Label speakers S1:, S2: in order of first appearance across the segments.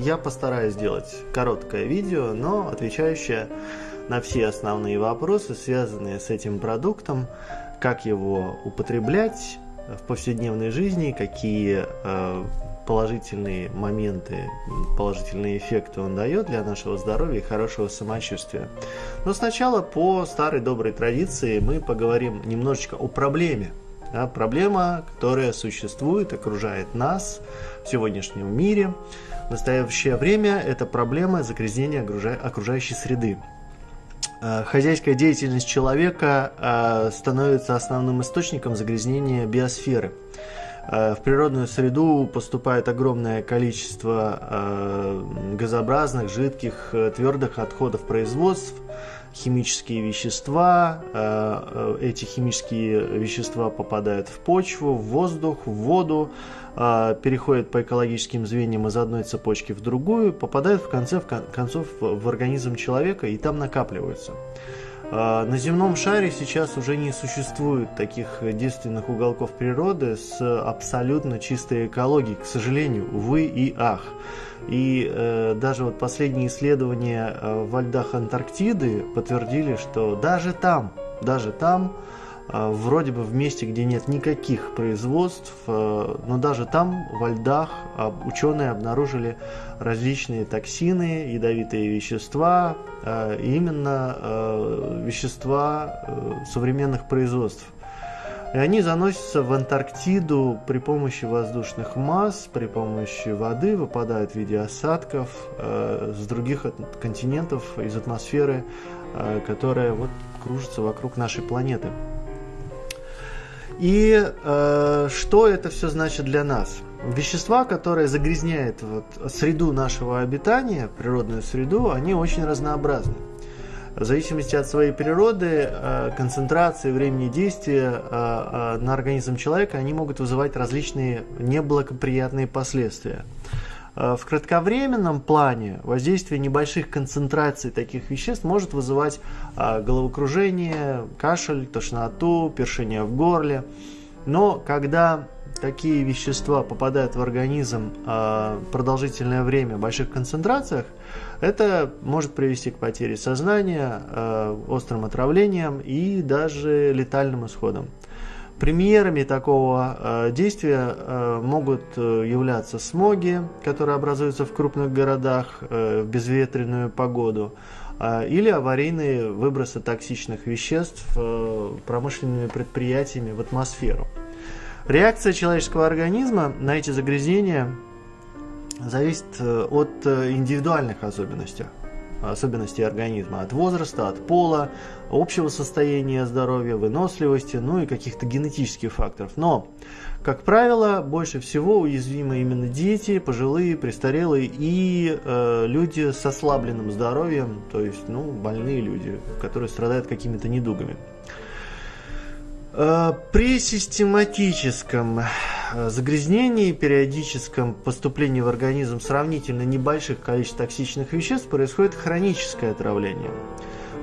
S1: Я постараюсь сделать короткое видео, но отвечающее на все основные вопросы, связанные с этим продуктом, как его употреблять в повседневной жизни, какие э, положительные моменты, положительные эффекты он дает для нашего здоровья и хорошего самочувствия. Но сначала по старой доброй традиции мы поговорим немножечко о проблеме. Да, проблема, которая существует, окружает нас в сегодняшнем мире. В настоящее время это проблема загрязнения окружающей среды. Э, хозяйская деятельность человека э, становится основным источником загрязнения биосферы. Э, в природную среду поступает огромное количество газообразных, жидких, твердых отходов производств, химические вещества. Эти химические вещества попадают в почву, в воздух, в воду, переходят по экологическим звеньям из одной цепочки в другую, попадают в конце в концов в организм человека и там накапливаются. А, на земном шаре сейчас уже не существует таких действенных уголков природы с абсолютно чистой экологией, к сожалению, увы и ах. И э, даже вот последние исследования э, во льдах Антарктиды подтвердили, что даже там, даже там а, вроде бы в месте, где нет никаких производств, а, но даже там, во льдах, а, ученые обнаружили различные токсины, ядовитые вещества, именно вещества современных производств. И они заносятся в Антарктиду при помощи воздушных масс, при помощи воды, выпадают в виде осадков с других континентов, из атмосферы, которая вот кружится вокруг нашей планеты. И э, что это все значит для нас? Вещества, которые загрязняют вот, среду нашего обитания, природную среду, они очень разнообразны. В зависимости от своей природы, э, концентрации, времени действия э, э, на организм человека, они могут вызывать различные неблагоприятные последствия. Э, в кратковременном плане воздействие небольших концентраций таких веществ может вызывать э, головокружение, кашель, тошноту, першение в горле. Но когда такие вещества попадают в организм э, продолжительное время в больших концентрациях, это может привести к потере сознания, острым отравлениям и даже летальным исходам. Примерами такого э, действия э, могут э, являться смоги, которые образуются в крупных городах в безветренную погоду, или аварийные выбросы токсичных веществ промышленными предприятиями в атмосферу. Реакция человеческого организма на эти загрязнения зависит от индивидуальных особенностей особенностей организма, от возраста, от пола, общего состояния здоровья, выносливости, ну и каких-то генетических факторов. Но, как правило, больше всего уязвимы именно дети, пожилые, престарелые и э, люди с ослабленным здоровьем, то есть ну, больные люди, которые страдают какими-то недугами. Э, при систематическом э, загрязнении, периодическом поступлении в организм сравнительно небольших количеств токсичных веществ происходит хроническое отравление.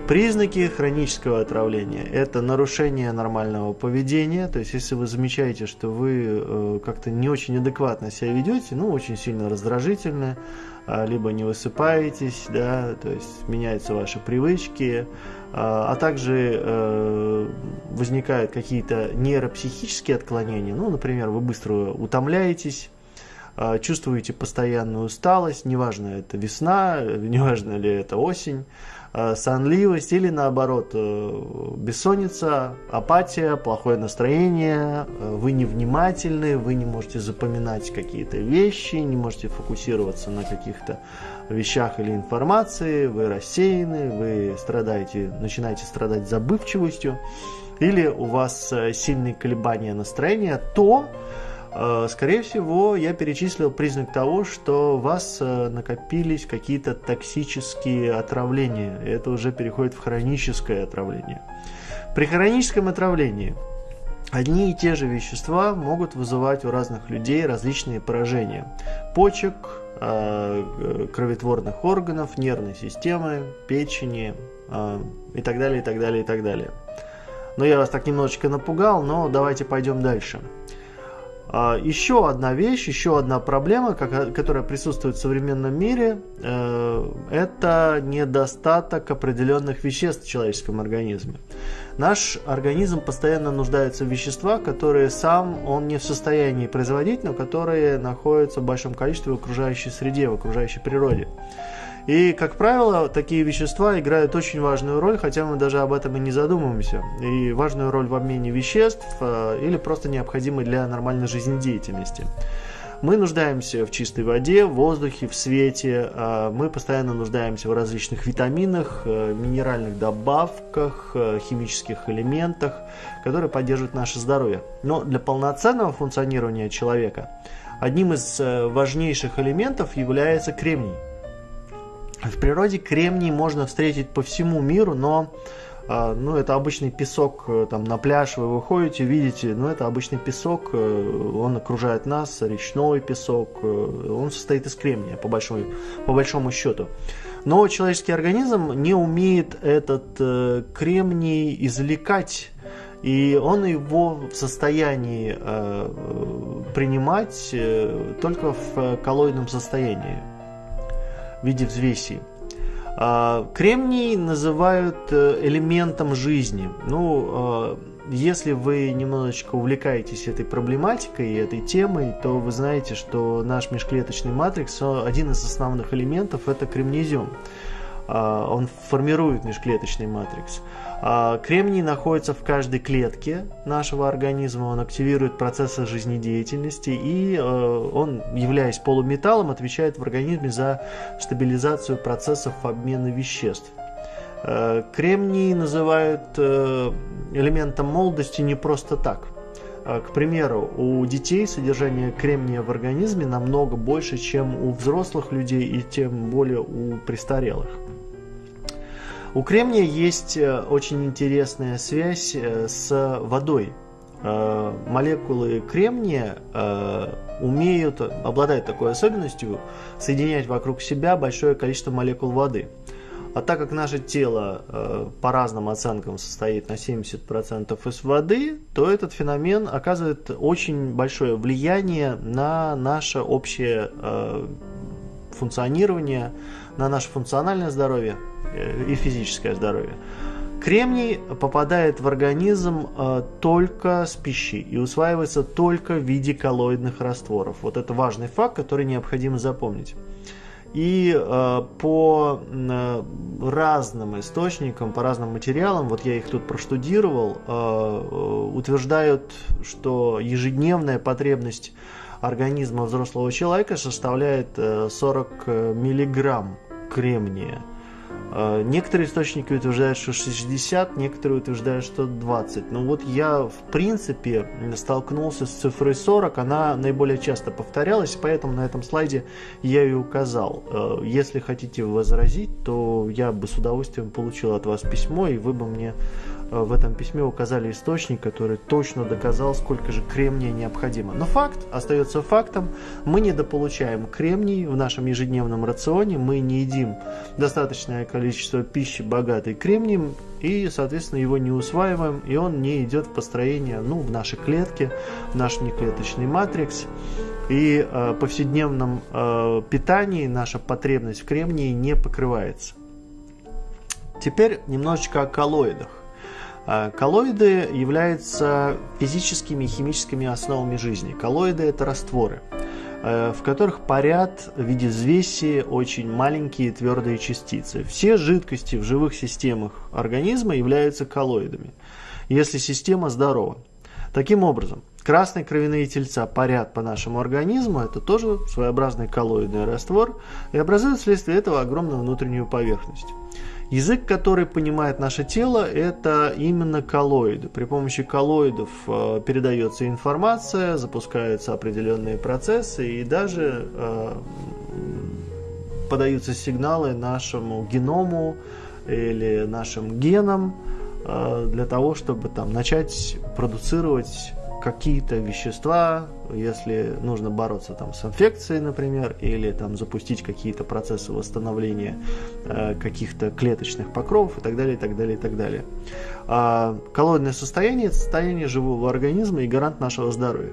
S1: Признаки хронического отравления – это нарушение нормального поведения, то есть если вы замечаете, что вы э, как-то не очень адекватно себя ведете, ну, очень сильно раздражительны, а, либо не высыпаетесь, да, то есть меняются ваши привычки, а, а также э, возникают какие-то нейропсихические отклонения, ну, например, вы быстро утомляетесь, а, чувствуете постоянную усталость, неважно, это весна, неважно ли это осень, сонливость или наоборот э, бессонница, апатия, плохое настроение, э, вы невнимательны, вы не можете запоминать какие-то вещи, не можете фокусироваться на каких-то вещах или информации, вы рассеяны, вы страдаете, начинаете страдать забывчивостью, или у вас сильные колебания настроения, то Э, скорее всего, я перечислил признак того, что у вас э, накопились какие-то токсические отравления. Это уже переходит в хроническое отравление. При хроническом отравлении одни и те же вещества могут вызывать у разных людей различные поражения. Почек, э, кроветворных органов, нервной системы, печени и так далее, и так далее, и так далее. Но я вас так немножечко напугал, но давайте пойдем дальше. А, еще одна вещь, еще одна проблема, которая присутствует в современном мире, э, это недостаток определенных веществ в человеческом организме. Наш организм постоянно нуждается в веществах, которые сам он не в состоянии производить, но которые находятся в большом количестве в окружающей среде, в окружающей природе. И, как правило, такие вещества играют очень важную роль, хотя мы даже об этом и не задумываемся. И важную роль в обмене веществ э, или просто необходимой для нормальной жизнедеятельности. Мы нуждаемся в чистой воде, в воздухе, в свете. Э, мы постоянно нуждаемся в различных витаминах, э, минеральных добавках, химических элементах, которые поддерживают наше здоровье. Но для полноценного функционирования человека одним из важнейших элементов является кремний. В природе кремний можно встретить по всему миру, но а, ну, это обычный песок, э, там, на пляж вы выходите, видите, ну, это обычный песок, э, он окружает нас, речной песок, э, он состоит из кремния, по, большой, по большому счету. Но человеческий организм не умеет этот кремний извлекать, и он его в состоянии принимать только в коллоидном состоянии виде взвесей. А, кремний называют э, элементом жизни. Ну, а, если вы немножечко увлекаетесь этой проблематикой и этой темой, то вы знаете, что наш межклеточный матрикс, один из основных элементов это кремнезиум. А, он формирует межклеточный матрикс. А, кремний находится в каждой клетке нашего организма, он активирует процессы жизнедеятельности и э, он, являясь полуметаллом, отвечает в организме за стабилизацию процессов обмена веществ. Э, кремний называют э, элементом молодости не просто так. К примеру, у детей содержание кремния в организме намного больше, чем у взрослых людей и тем более у престарелых. У кремния есть э, очень интересная связь э, с водой. Э, молекулы кремния умеют, обладают такой особенностью соединять вокруг себя большое количество молекул воды. А так как наше тело по разным оценкам состоит на 70% из воды, то этот феномен оказывает очень большое влияние на наше общее функционирование, на наше функциональное здоровье Э, и физическое здоровье. Кремний попадает в организм э, только с пищей и усваивается только в виде коллоидных растворов. Вот это важный факт, который необходимо запомнить. И э, по разным источникам, по разным материалам, вот я их тут проштудировал, утверждают, что ежедневная потребность организма взрослого человека составляет 40 э, миллиграмм кремния. А, некоторые источники утверждают, что 60, некоторые утверждают, что 20. Но вот я, в принципе, столкнулся с цифрой 40, она наиболее часто повторялась, поэтому на этом слайде я ее указал. Если хотите возразить, то я бы с удовольствием получил от вас письмо, и вы бы мне Э, в этом письме указали источник, который точно доказал, сколько же кремния необходимо. Но факт остается фактом. Мы недополучаем кремний в нашем ежедневном рационе, мы не едим достаточное количество пищи, богатой кремнием, и, соответственно, его не усваиваем, и он не идет в построение ну, в наши клетки, в наш неклеточный матрикс. И э, повседневном э, питании наша потребность в кремнии не покрывается. Теперь немножечко о коллоидах. А, коллоиды являются физическими и химическими основами жизни. Коллоиды – это растворы, э, в которых парят в виде взвеси очень маленькие твердые частицы. Все жидкости в живых системах организма являются коллоидами, если система здорова. Таким образом, красные кровяные тельца парят по нашему организму, это тоже своеобразный коллоидный раствор, и образуют вследствие этого огромную внутреннюю поверхность. Язык, который понимает наше тело, это именно коллоиды. При помощи коллоидов э, передается информация, запускаются определенные процессы и даже э, подаются сигналы нашему геному или нашим генам э, для того, чтобы там начать продуцировать какие-то вещества, если нужно бороться там с инфекцией, например, или там запустить какие-то процессы восстановления э, каких-то клеточных покровов и так далее, и так далее, и так далее. А коллоидное состояние – это состояние живого организма и гарант нашего здоровья.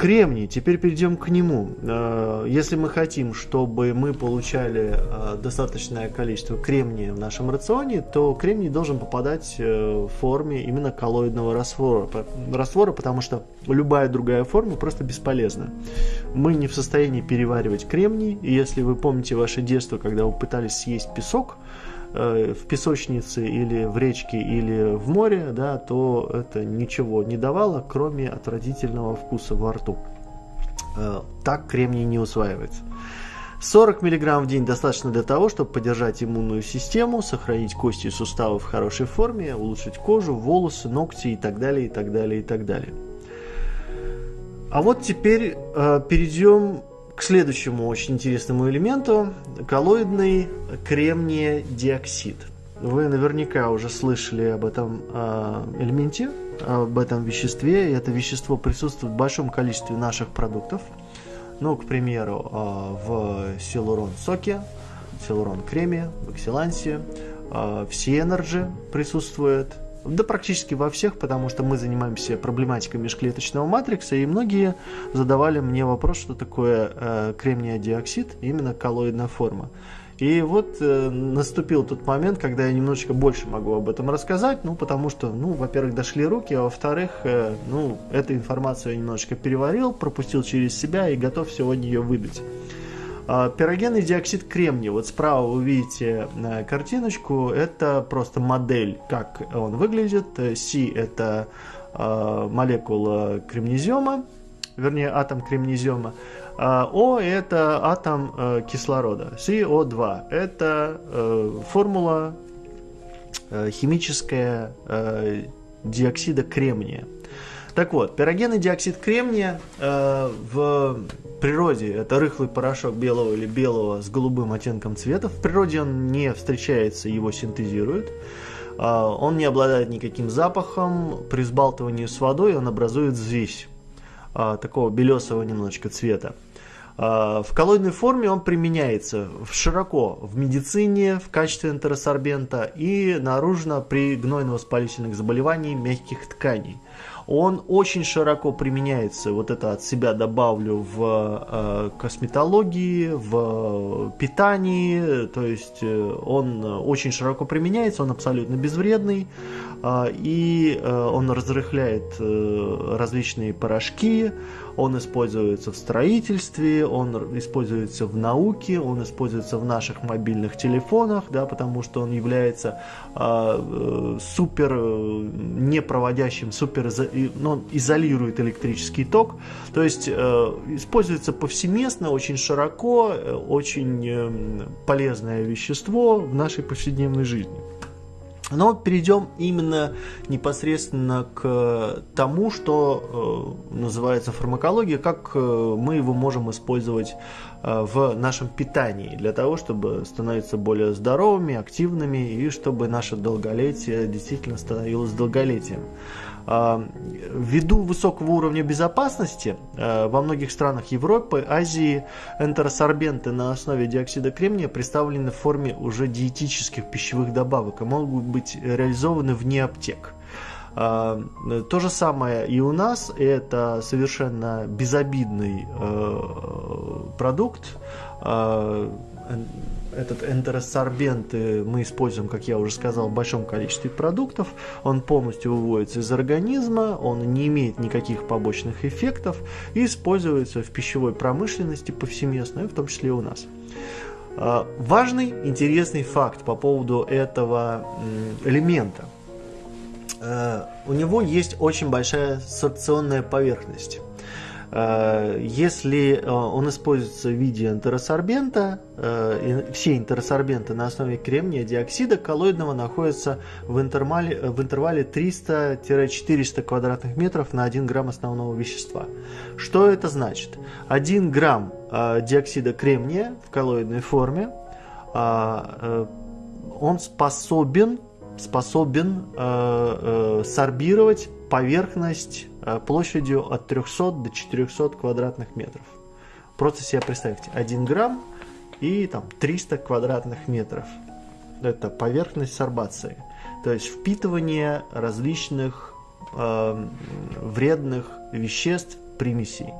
S1: Кремний, теперь перейдем к нему. Э, если мы хотим, чтобы мы получали э, достаточное количество кремния в нашем рационе, то кремний должен попадать в форме именно коллоидного раствора, раствора, потому что любая другая форма просто бесполезна. Мы не в состоянии переваривать кремний, и если вы помните ваше детство, когда вы пытались съесть песок, Э, в песочнице или в речке или в море, да, то это ничего не давало, кроме отвратительного вкуса во рту. Э, так кремний не усваивается. 40 мг в день достаточно для того, чтобы поддержать иммунную систему, сохранить кости и суставы в хорошей форме, улучшить кожу, волосы, ногти и так далее, и так далее, и так далее. А вот теперь э, перейдем к следующему очень интересному элементу – коллоидный кремний диоксид. Вы наверняка уже слышали об этом э, элементе, об этом веществе. И это вещество присутствует в большом количестве наших продуктов. Ну, к примеру, э, в силурон соке, силурон креме, в экселансе, э, в Сиэнерджи присутствует – да практически во всех, потому что мы занимаемся проблематикой межклеточного матрикса, и многие задавали мне вопрос, что такое э, кремний диоксид, именно коллоидная форма. И вот э, наступил тот момент, когда я немножечко больше могу об этом рассказать, ну, потому что, ну, во-первых, дошли руки, а во-вторых, э, ну, эту информацию я немножечко переварил, пропустил через себя и готов сегодня ее выдать. А, пирогенный диоксид кремния. Вот справа вы видите э, картиночку. Это просто модель, как он выглядит. Si это а, молекула кремнезема, вернее атом кремнезема. А, О это атом э, кислорода. SiO2 это э, формула химическая диоксида кремния. Так вот, пирогенный диоксид кремния э, в природе это рыхлый порошок белого или белого с голубым оттенком цвета. В природе он не встречается, его синтезируют. Э, он не обладает никаким запахом. При сбалтывании с водой он образует взвесь э, такого белесого немножечко цвета. Э, в коллоидной форме он применяется широко в медицине в качестве энтеросорбента и наружно при гнойно-воспалительных заболеваниях мягких тканей он очень широко применяется, вот это от себя добавлю, в э, косметологии, в питании, то есть э, он очень широко применяется, он абсолютно безвредный, э, и он разрыхляет различные порошки, он используется в строительстве, он используется в науке, он используется в наших мобильных телефонах, да, потому что он является супер непроводящим, супер, он изолирует электрический ток, то есть э, используется повсеместно, очень широко, э, очень э, полезное вещество в нашей повседневной жизни. Но перейдем именно непосредственно к тому, что э, называется фармакология, как э, мы его можем использовать э, в нашем питании для того, чтобы становиться более здоровыми, активными и чтобы наше долголетие действительно становилось долголетием. А, ввиду высокого уровня безопасности а, во многих странах Европы, Азии энтеросорбенты на основе диоксида кремния представлены в форме уже диетических пищевых добавок и могут быть реализованы вне аптек. А, то же самое и у нас, это совершенно безобидный продукт, этот энтеросорбент мы используем, как я уже сказал, в большом количестве продуктов. Он полностью выводится из организма, он не имеет никаких побочных эффектов и используется в пищевой промышленности повсеместно, в том числе и у нас. А, важный, интересный факт по поводу этого элемента. А, у него есть очень большая сорбционная поверхность. Э, если э, он используется в виде интеросорбента, э, все интеросорбенты на основе кремния диоксида коллоидного находятся в интервале, в интервале 300-400 квадратных метров на 1 грамм основного вещества. Что это значит? 1 грамм диоксида кремния в коллоидной форме, он способен, способен сорбировать поверхность площадью от 300 до 400 квадратных метров. Просто себе представьте, 1 грамм и там 300 квадратных метров. Это поверхность сорбации. То есть впитывание различных э, вредных веществ примесей.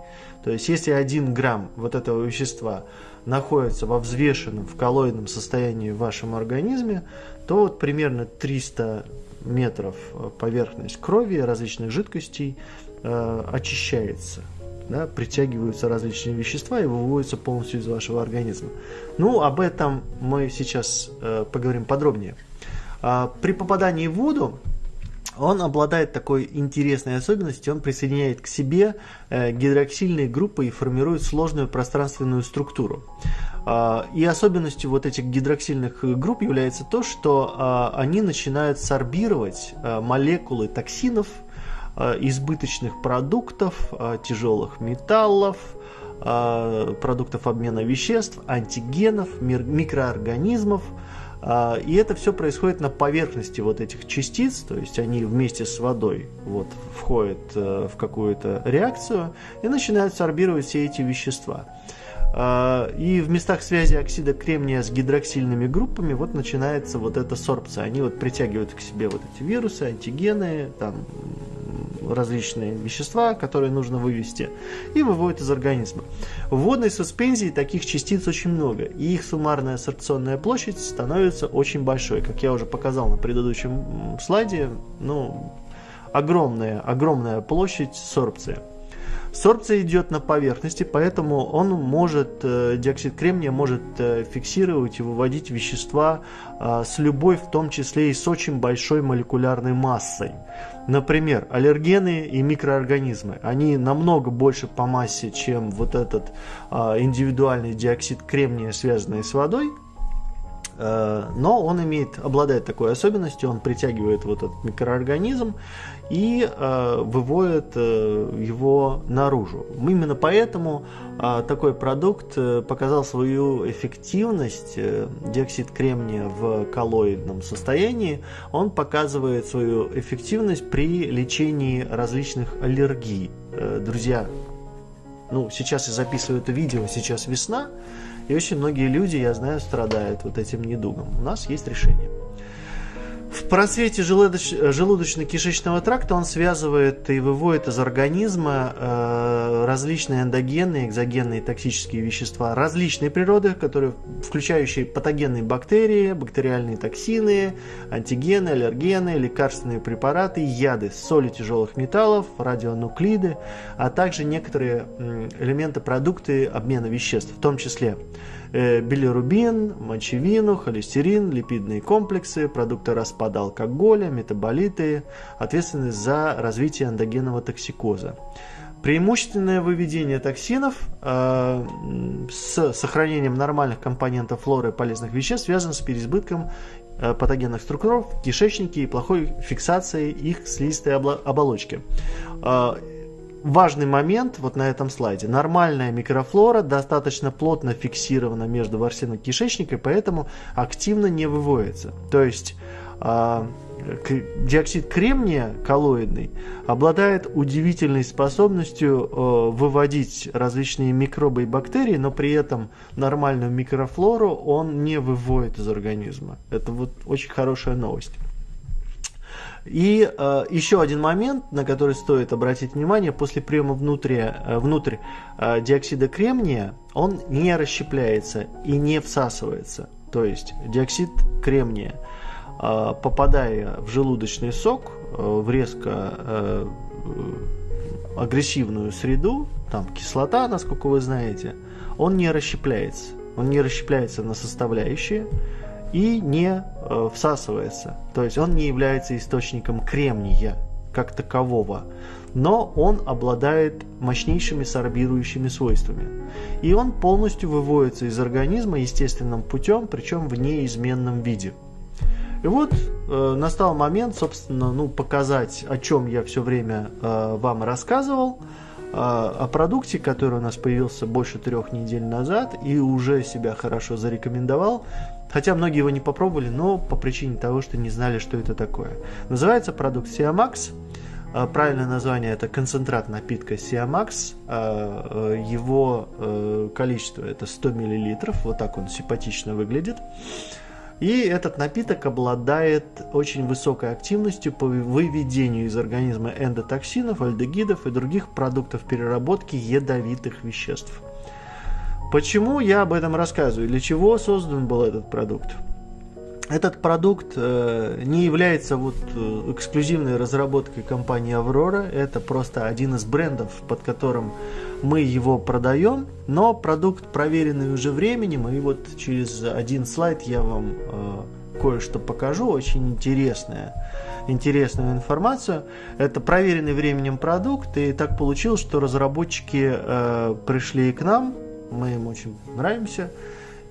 S1: То есть, если один грамм вот этого вещества находится во взвешенном, в коллоидном состоянии в вашем организме, то вот примерно 300 метров поверхность крови различных жидкостей э, очищается да, притягиваются различные вещества и выводятся полностью из вашего организма. Ну, об этом мы сейчас э, поговорим подробнее. А, при попадании в воду он обладает такой интересной особенностью, он присоединяет к себе э, гидроксильные группы и формирует сложную пространственную структуру. Э, и особенностью вот этих гидроксильных групп является то, что э, они начинают сорбировать э, молекулы токсинов, Э, избыточных продуктов, э, тяжелых металлов, э, продуктов обмена веществ, антигенов, микроорганизмов. И это все происходит на поверхности вот этих частиц, то есть они вместе с водой вот, входят в какую-то реакцию и начинают сорбировать все эти вещества. И в местах связи оксида кремния с гидроксильными группами вот начинается вот эта сорбция. Они вот притягивают к себе вот эти вирусы, антигены, там, различные вещества, которые нужно вывести, и выводят из организма. В водной суспензии таких частиц очень много, и их суммарная сорбционная площадь становится очень большой. Как я уже показал на предыдущем слайде, ну, огромная, огромная площадь сорбции. Сорбция идет на поверхности, поэтому он может, э, диоксид кремния может э, фиксировать и выводить вещества э, с любой, в том числе и с очень большой молекулярной массой. Например, аллергены и микроорганизмы. Они намного больше по массе, чем вот этот индивидуальный диоксид кремния, связанный с водой, но он имеет, обладает такой особенностью, он притягивает вот этот микроорганизм и э, выводит э, его наружу. Именно поэтому э, такой продукт э, показал свою эффективность, э, диоксид кремния в коллоидном состоянии, он показывает свою эффективность при лечении различных аллергий. Э, друзья, ну, сейчас я записываю это видео, сейчас весна, и очень многие люди, я знаю, страдают вот этим недугом. У нас есть решение. В просвете желудоч... желудочно-кишечного тракта он связывает и выводит из организма э, различные эндогенные, экзогенные токсические вещества различной природы, которые, включающие патогенные бактерии, бактериальные токсины, антигены, аллергены, лекарственные препараты, яды, соли тяжелых металлов, радионуклиды, а также некоторые элементы продукты обмена веществ, в том числе билирубин, мочевину, холестерин, липидные комплексы, продукты распада алкоголя, метаболиты, ответственны за развитие эндогенного токсикоза. Преимущественное выведение токсинов э, с сохранением нормальных компонентов флоры и полезных веществ связано с переизбытком э, патогенных структур в кишечнике и плохой фиксацией их слизистой оболочки. Э, важный момент вот на этом слайде. Нормальная микрофлора достаточно плотно фиксирована между ворсиной и поэтому активно не выводится. То есть э, диоксид кремния коллоидный обладает удивительной способностью э, выводить различные микробы и бактерии, но при этом нормальную микрофлору он не выводит из организма. Это вот очень хорошая новость. И э, еще один момент, на который стоит обратить внимание, после приема внутрь, э, внутрь э, диоксида кремния, он не расщепляется и не всасывается. То есть диоксид кремния, э, попадая в желудочный сок, э, в резко э, агрессивную среду, там кислота, насколько вы знаете, он не расщепляется. Он не расщепляется на составляющие, и не э, всасывается. То есть он не является источником кремния как такового, но он обладает мощнейшими сорбирующими свойствами. И он полностью выводится из организма естественным путем, причем в неизменном виде. И вот э, настал момент, собственно, ну, показать, о чем я все время э, вам рассказывал, э, о продукте, который у нас появился больше трех недель назад и уже себя хорошо зарекомендовал. Хотя многие его не попробовали, но по причине того, что не знали, что это такое. Называется продукт Siamax. А, правильное название это концентрат напитка Siamax. А, э, его э, количество это 100 мл. Вот так он симпатично выглядит. И этот напиток обладает очень высокой активностью по выведению из организма эндотоксинов, альдегидов и других продуктов переработки ядовитых веществ. Почему я об этом рассказываю? Для чего создан был этот продукт? Этот продукт э, не является вот э, эксклюзивной разработкой компании Аврора. Это просто один из брендов, под которым мы его продаем. Но продукт проверенный уже временем. И вот через один слайд я вам э, кое-что покажу. Очень интересное интересную информацию. Это проверенный временем продукт, и так получилось, что разработчики э, пришли к нам, мы им очень нравимся,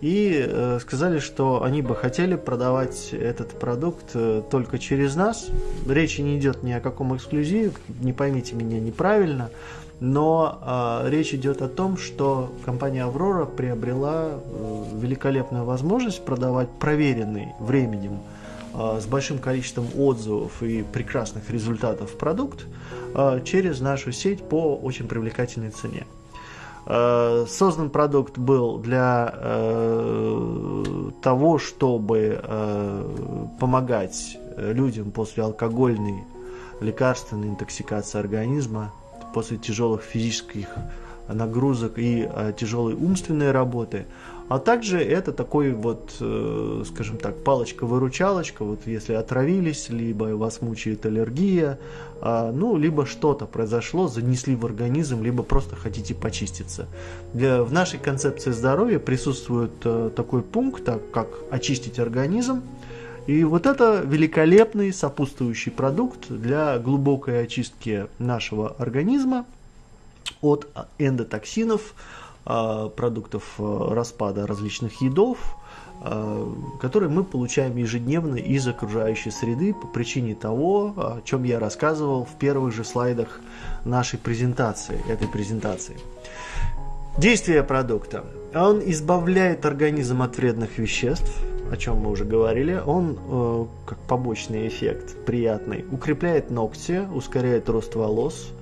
S1: и э, сказали, что они бы хотели продавать этот продукт э, только через нас. Речи не идет ни о каком эксклюзиве, не поймите меня неправильно, но э, речь идет о том, что компания Аврора приобрела э, великолепную возможность продавать проверенный временем э, с большим количеством отзывов и прекрасных результатов продукт э, через нашу сеть по очень привлекательной цене. Э, создан продукт был для э, того, чтобы э, помогать людям после алкогольной лекарственной интоксикации организма, после тяжелых физических нагрузок и тяжелой умственной работы, а также это такой вот, э, скажем так, палочка-выручалочка, вот если отравились, либо вас мучает аллергия, а, ну, либо что-то произошло, занесли в организм, либо просто хотите почиститься. Для, в нашей концепции здоровья присутствует э, такой пункт, как очистить организм, и вот это великолепный сопутствующий продукт для глубокой очистки нашего организма от эндотоксинов, продуктов а, распада различных едов, а, которые мы получаем ежедневно из окружающей среды по причине того, о чем я рассказывал в первых же слайдах нашей презентации, этой презентации. Действие продукта. Он избавляет организм от вредных веществ, о чем мы уже говорили. Он, э, как побочный эффект, приятный, укрепляет ногти, ускоряет рост волос, Э,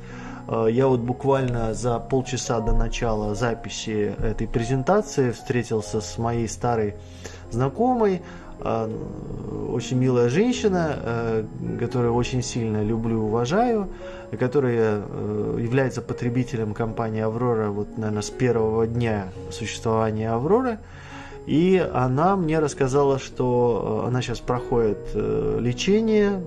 S1: я вот буквально за полчаса до начала записи этой презентации встретился с моей старой знакомой, э, очень милая женщина, э, которую очень сильно люблю и уважаю, которая является потребителем компании «Аврора», вот, наверное, с первого дня существования «Авроры». И она мне рассказала, что она сейчас проходит лечение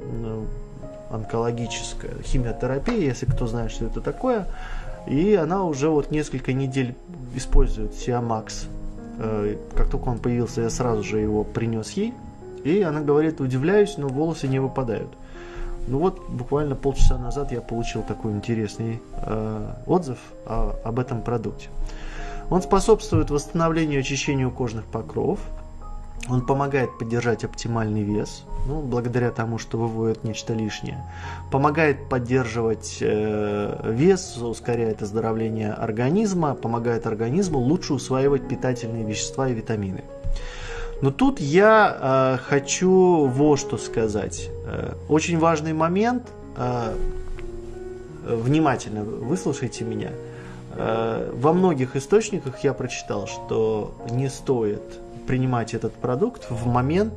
S1: онкологическая химиотерапия, если кто знает, что это такое. И она уже вот несколько недель использует Сиамакс. Э, как только он появился, я сразу же его принес ей. И она говорит, удивляюсь, но волосы не выпадают. Ну вот, буквально полчаса назад я получил такой интересный э, отзыв о, об этом продукте. Он способствует восстановлению и очищению кожных покров, он помогает поддержать оптимальный вес, ну, благодаря тому, что выводит нечто лишнее. Помогает поддерживать э, вес, ускоряет оздоровление организма, помогает организму лучше усваивать питательные вещества и витамины. Но тут я э, хочу вот что сказать. Э, очень важный момент. Э, внимательно выслушайте меня. Э, во многих источниках я прочитал, что не стоит принимать этот продукт в момент,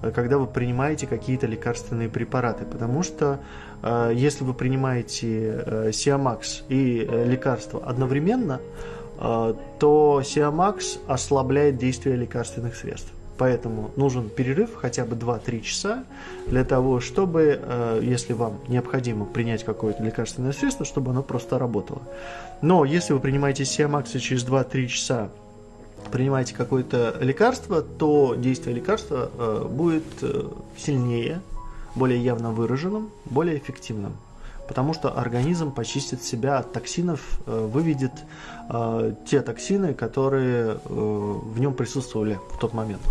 S1: э, когда вы принимаете какие-то лекарственные препараты, потому что э, если вы принимаете э, Сиамакс и лекарство одновременно, то Сиамакс ослабляет действие лекарственных средств. Поэтому нужен перерыв хотя бы 2-3 часа для того, чтобы, если вам необходимо принять какое-то лекарственное средство, чтобы оно просто работало. Но если вы принимаете Сиамакс и через 2-3 часа принимаете какое-то лекарство, то действие лекарства э, будет э, сильнее, более явно выраженным, более эффективным. Потому что организм почистит себя от токсинов, э, выведет э, те токсины, которые э, в нем присутствовали в тот момент.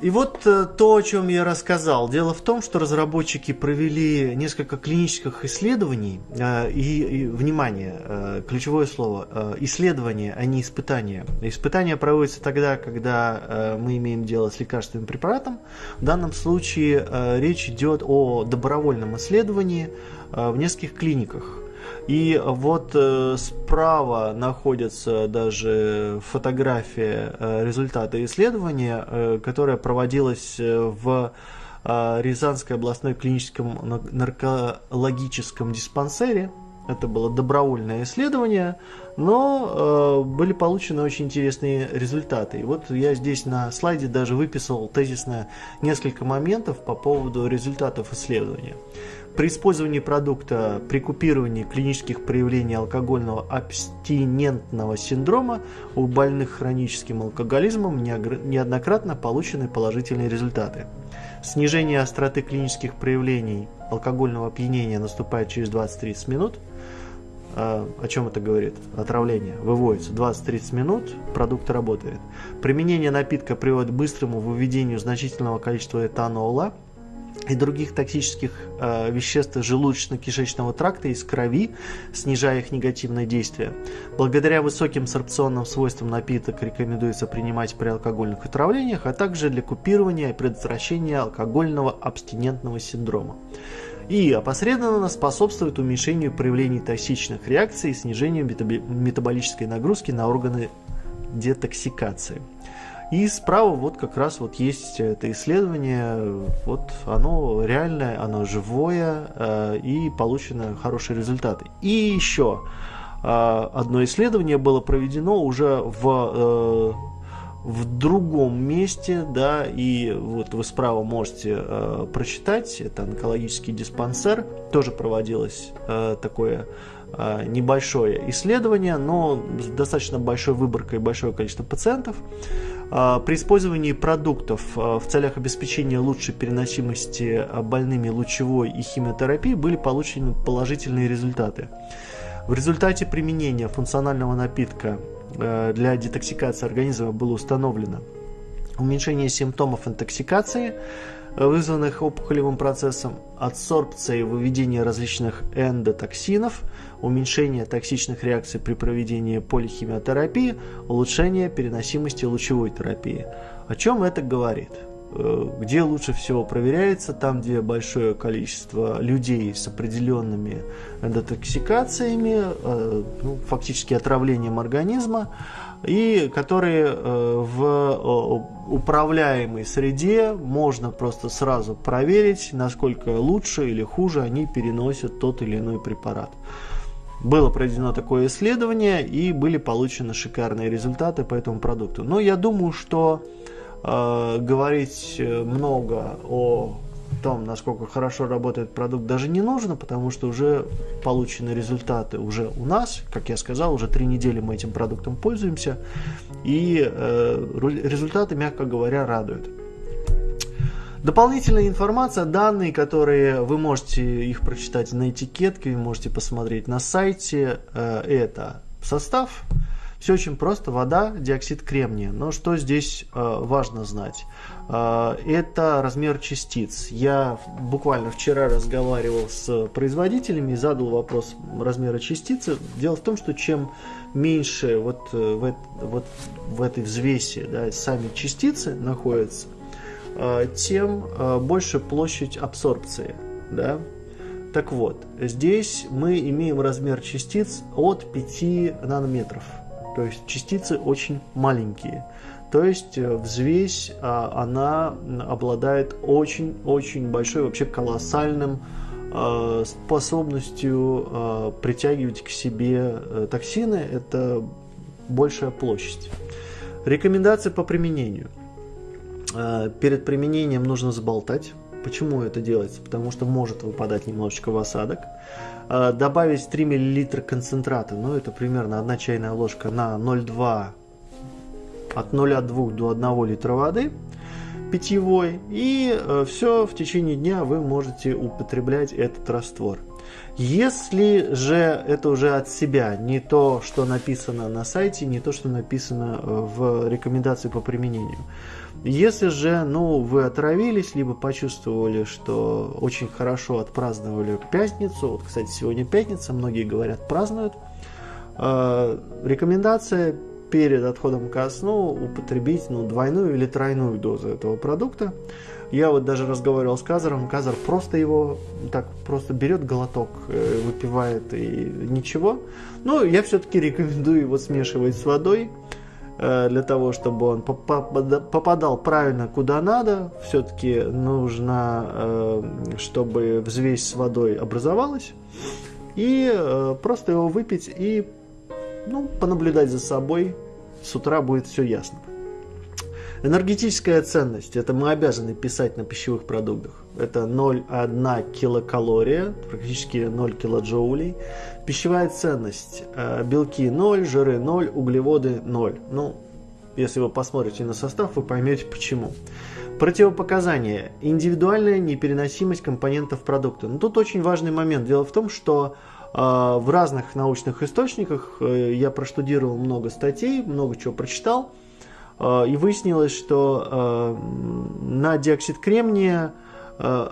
S1: И вот э, то, о чем я рассказал. Дело в том, что разработчики провели несколько клинических исследований. Э, и, и, внимание, э, ключевое слово, исследования, а не испытания. Испытания проводятся тогда, когда мы имеем дело с лекарственным препаратом. В данном случае речь идет о добровольном исследовании в нескольких клиниках. И вот э, справа находится даже фотография э, результата исследования, э, которое проводилось в Рязанской областной клиническом наркологическом диспансере. Это было добровольное исследование, но э, были получены очень интересные результаты. И вот я здесь на слайде даже выписал тезисно несколько моментов по поводу результатов исследования. При использовании продукта при купировании клинических проявлений алкогольного абстинентного синдрома у больных хроническим алкоголизмом неоднократно получены положительные результаты. Снижение остроты клинических проявлений алкогольного опьянения наступает через 20-30 минут. А, о чем это говорит? Отравление. Выводится 20-30 минут, продукт работает. Применение напитка приводит к быстрому выведению значительного количества этанола – и других токсических э, веществ желудочно-кишечного тракта из крови, снижая их негативное действие. Благодаря высоким сорбционным свойствам напиток рекомендуется принимать при алкогольных отравлениях, а также для купирования и предотвращения алкогольного абстинентного синдрома. И опосредованно способствует уменьшению проявлений токсичных реакций и снижению метаболической нагрузки на органы детоксикации. И справа вот как раз вот есть это исследование, вот оно реальное, оно живое э, и получены хорошие результаты. И еще э, одно исследование было проведено уже в э, в другом месте, да, и вот вы справа можете э, прочитать, это онкологический диспансер, тоже проводилось э, такое небольшое исследование, но с достаточно большой выборкой, большое количество пациентов. А, при использовании продуктов а, в целях обеспечения лучшей переносимости а, больными лучевой и химиотерапии были получены положительные результаты. В результате применения функционального напитка для детоксикации организма было установлено уменьшение симптомов интоксикации, вызванных опухолевым процессом, адсорбция и выведение различных эндотоксинов, уменьшение токсичных реакций при проведении полихимиотерапии, улучшение переносимости лучевой терапии. О чем это говорит? Э, где лучше всего проверяется, там, где большое количество людей с определенными эндотоксикациями, э, ну, фактически отравлением организма, и которые э, в управляемой среде можно просто сразу проверить, насколько лучше или хуже они переносят тот или иной препарат. Было проведено такое исследование и были получены шикарные результаты по этому продукту. Но я думаю, что э, говорить много о том, насколько хорошо работает продукт, даже не нужно, потому что уже получены результаты уже у нас. Как я сказал, уже три недели мы этим продуктом пользуемся, и э, результаты, мягко говоря, радуют. Дополнительная информация, данные, которые вы можете их прочитать на этикетке, вы можете посмотреть на сайте, э, это состав, все очень просто, вода, диоксид кремния. Но что здесь э, важно знать? Э, это размер частиц. Я буквально вчера разговаривал с производителями и задал вопрос размера частицы. Дело в том, что чем меньше вот, в, вот в этой взвеси да, сами частицы находятся, тем э, больше площадь абсорбции. Да? Так вот, здесь мы имеем размер частиц от 5 нанометров. То есть частицы очень маленькие. То есть э, взвесь, а, она обладает очень-очень большой, вообще колоссальным способностью притягивать к себе э, токсины. Это большая площадь. Рекомендации по применению. Перед применением нужно заболтать. Почему это делается? Потому что может выпадать немножечко в осадок. Э, добавить 3 мл концентрата, ну это примерно 1 чайная ложка на 0,2 от 0,2 до 1 литра воды питьевой и э, все в течение дня вы можете употреблять этот раствор. Если же это уже от себя, не то, что написано на сайте, не то, что написано э, в рекомендации по применению, если же, ну, вы отравились, либо почувствовали, что очень хорошо отпраздновали пятницу, вот, кстати, сегодня пятница, многие говорят, празднуют, э, рекомендация перед отходом ко сну употребить ну, двойную или тройную дозу этого продукта. Я вот даже разговаривал с Казаром, Казар просто его так просто берет глоток, э, выпивает и ничего. Но я все-таки рекомендую его смешивать с водой, для того, чтобы он попадал правильно куда надо. Все-таки нужно, э, чтобы взвесь с водой образовалась. И просто его выпить и ну, понаблюдать за собой. С утра будет все ясно. Энергетическая ценность. Это мы обязаны писать на пищевых продуктах. Это 0,1 килокалория, практически 0 килоджоулей. Пищевая ценность. Э, белки 0, жиры 0, углеводы 0. Ну, если вы посмотрите на состав, вы поймете почему. Противопоказания. Индивидуальная непереносимость компонентов продукта. Но тут очень важный момент. Дело в том, что э, в разных научных источниках э, я проштудировал много статей, много чего прочитал. Э, и выяснилось, что э, на диоксид кремния э,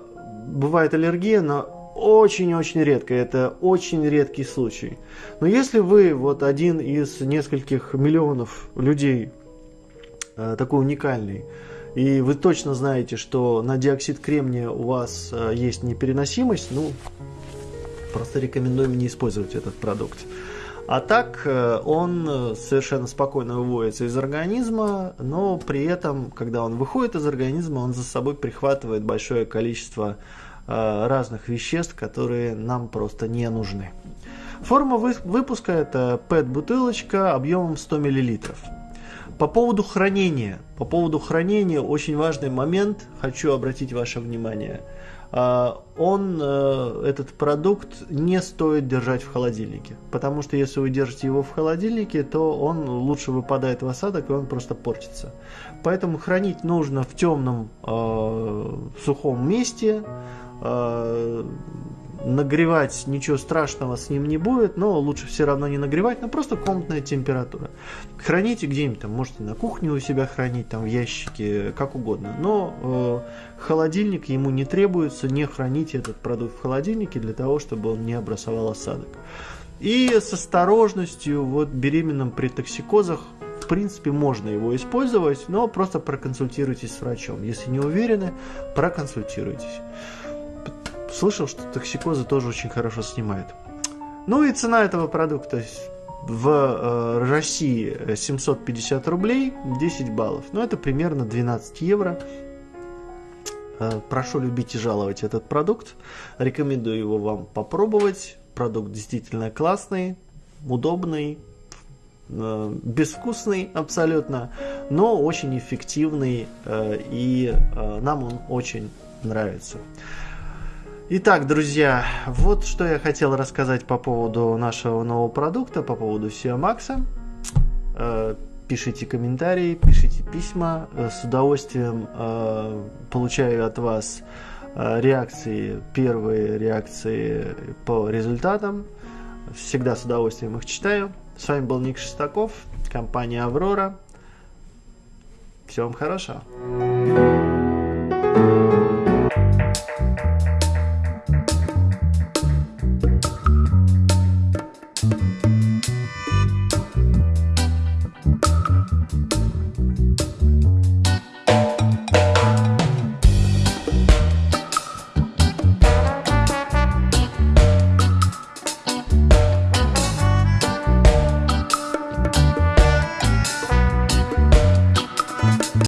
S1: бывает аллергия, но очень-очень редко, это очень редкий случай. Но если вы вот один из нескольких миллионов людей, такой уникальный, и вы точно знаете, что на диоксид кремния у вас есть непереносимость, ну, просто рекомендуем не использовать этот продукт. А так э, он э, совершенно спокойно выводится из организма, но при этом, когда он выходит из организма, он за собой прихватывает большое количество э, разных веществ, которые нам просто не нужны. Форма выпуска это PET-бутылочка объемом 100 мл. По поводу хранения. По поводу хранения очень важный момент, хочу обратить ваше внимание – он, э, этот продукт, не стоит держать в холодильнике. Потому что если вы держите его в холодильнике, то он лучше выпадает в осадок, и он просто портится. Поэтому хранить нужно в темном э, сухом месте, э, нагревать ничего страшного с ним не будет, но лучше все равно не нагревать, но просто комнатная температура. Храните где-нибудь там, можете на кухне у себя хранить, там в ящике, как угодно. Но э, холодильник ему не требуется, не храните этот продукт в холодильнике для того, чтобы он не образовал осадок. И с осторожностью, вот беременным при токсикозах, в принципе, можно его использовать, но просто проконсультируйтесь с врачом. Если не уверены, проконсультируйтесь. Слышал, что токсикозы тоже очень хорошо снимает. Ну и цена этого продукта в э, России 750 рублей, 10 баллов. Ну это примерно 12 евро. Э, прошу любить и жаловать этот продукт. Рекомендую его вам попробовать. Продукт действительно классный, удобный, э, безвкусный абсолютно, но очень эффективный э, и э, нам он очень нравится. Итак, друзья, вот что я хотел рассказать по поводу нашего нового продукта, по поводу SEO. Э, пишите комментарии, пишите письма. Э, с удовольствием э, получаю от вас реакции, первые реакции по результатам. Всегда с удовольствием их читаю. С вами был Ник Шестаков, компания Аврора. Всего вам хорошего.